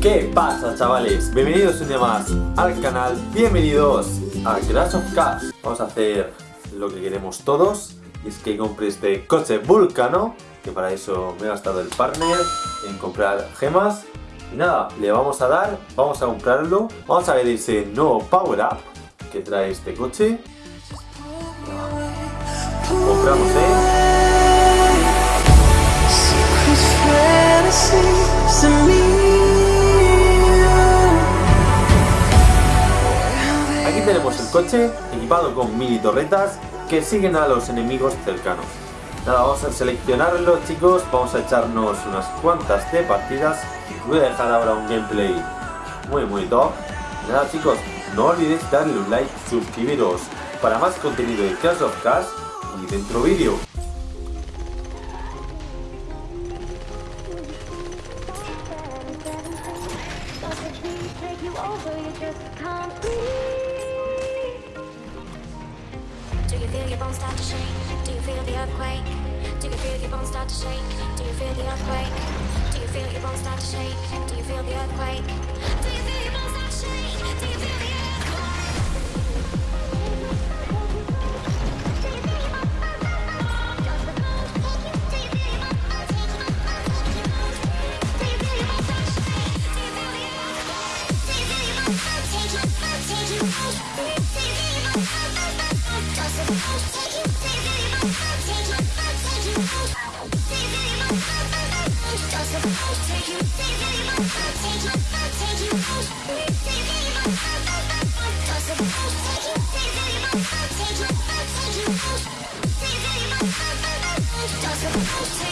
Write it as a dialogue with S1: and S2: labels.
S1: ¿Qué pasa chavales? Bienvenidos un día más al canal, bienvenidos a Crash of Cars Vamos a hacer lo que queremos todos es que compre este coche Vulcano Que para eso me he gastado el partner en comprar gemas Y nada, le vamos a dar, vamos a comprarlo Vamos a ver ese nuevo Power Up que trae este coche Compramos, ¿eh? Tenemos el coche equipado con mini torretas que siguen a los enemigos cercanos. Nada, vamos a seleccionarlo chicos, vamos a echarnos unas cuantas de partidas. Voy a dejar ahora un gameplay muy muy top. Nada chicos, no olvidéis darle un like, suscribiros para más contenido de Clash of Cars y dentro vídeo.
S2: you feel your bones start to shake? Do you feel the earthquake? Do you feel your bones start to shake? Do you feel the earthquake? Do you feel your bones start to shake? Do you feel the earthquake? Do you feel your bones start to shake? Do you feel the Take you out, take you out, take you out. Take it.